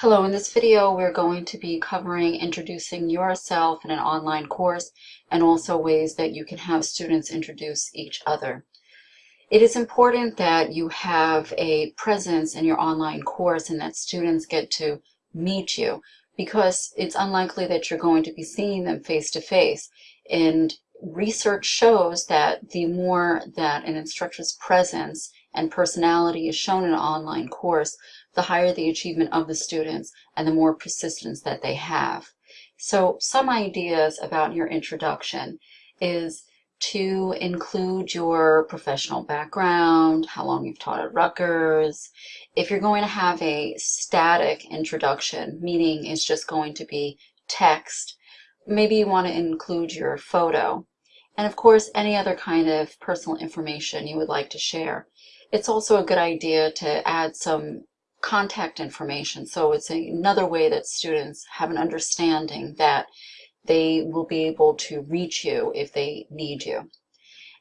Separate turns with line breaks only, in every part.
Hello, in this video we're going to be covering introducing yourself in an online course and also ways that you can have students introduce each other. It is important that you have a presence in your online course and that students get to meet you because it's unlikely that you're going to be seeing them face to face and research shows that the more that an instructor's presence and personality is shown in an online course, the higher the achievement of the students and the more persistence that they have. So some ideas about your introduction is to include your professional background, how long you've taught at Rutgers. If you're going to have a static introduction, meaning it's just going to be text, maybe you want to include your photo. And of course, any other kind of personal information you would like to share. It's also a good idea to add some contact information. So it's another way that students have an understanding that they will be able to reach you if they need you.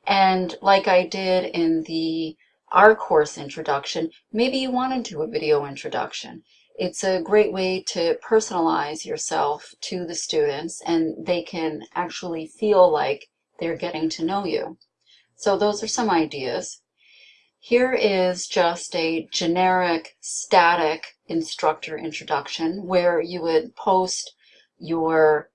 And like I did in the our course introduction, maybe you want to do a video introduction. It's a great way to personalize yourself to the students and they can actually feel like they're getting to know you. So those are some ideas. Here is just a generic static instructor introduction where you would post your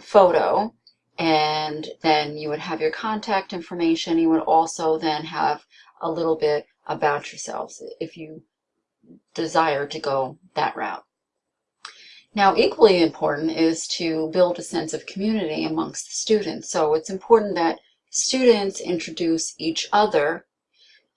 photo and then you would have your contact information. You would also then have a little bit about yourselves if you desire to go that route. Now, equally important is to build a sense of community amongst the students. So it's important that students introduce each other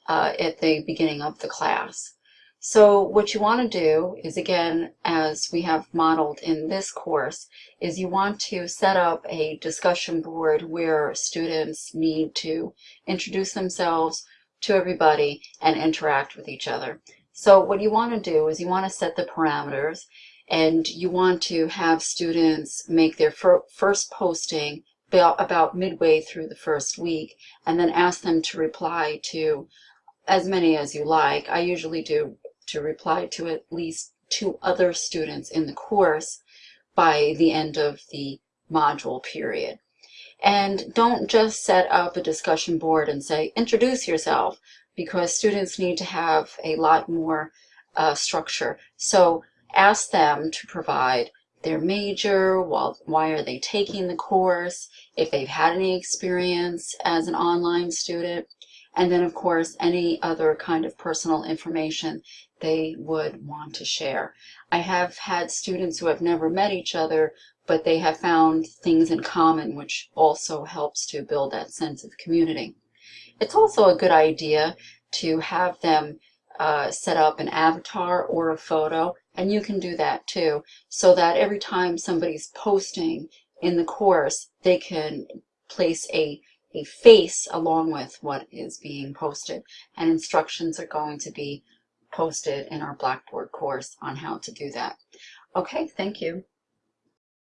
uh, at the beginning of the class. So what you want to do is, again, as we have modeled in this course, is you want to set up a discussion board where students need to introduce themselves to everybody and interact with each other. So what you want to do is you want to set the parameters and you want to have students make their fir first posting about midway through the first week and then ask them to reply to as many as you like. I usually do to reply to at least two other students in the course by the end of the module period. And don't just set up a discussion board and say, introduce yourself, because students need to have a lot more uh, structure. So ask them to provide their major, while, why are they taking the course, if they've had any experience as an online student, and then of course any other kind of personal information they would want to share. I have had students who have never met each other but they have found things in common which also helps to build that sense of community. It's also a good idea to have them uh, set up an avatar or a photo and you can do that too so that every time somebody's posting in the course they can place a a face along with what is being posted. And instructions are going to be posted in our Blackboard course on how to do that. Okay, thank you.